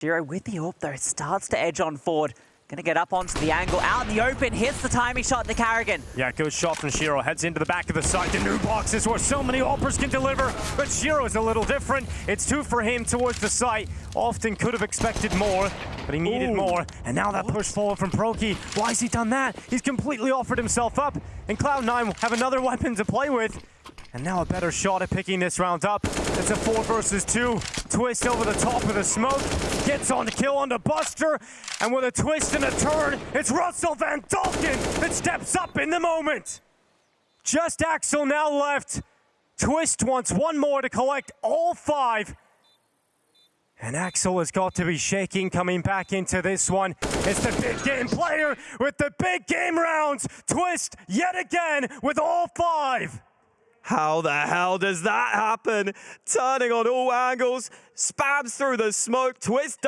Shiro with the AWP though starts to edge on forward. Gonna get up onto the angle, out in the open, hits the timing shot the Carrigan. Yeah, good shot from Shiro. Heads into the back of the site. The new boxes where so many AWPers can deliver, but Shiro's a little different. It's two for him towards the site. Often could have expected more, but he needed Ooh. more. And now that push forward from Proki. Why has he done that? He's completely offered himself up. And Cloud9 have another weapon to play with. And now a better shot at picking this round up. It's a four versus two. Twist over the top of the smoke. Gets on the kill on the Buster. And with a twist and a turn, it's Russel Van Dulken that steps up in the moment. Just Axel now left. Twist wants one more to collect all five. And Axel has got to be shaking coming back into this one. It's the big game player with the big game rounds. Twist yet again with all five. How the hell does that happen? Turning on all angles, spams through the smoke, twist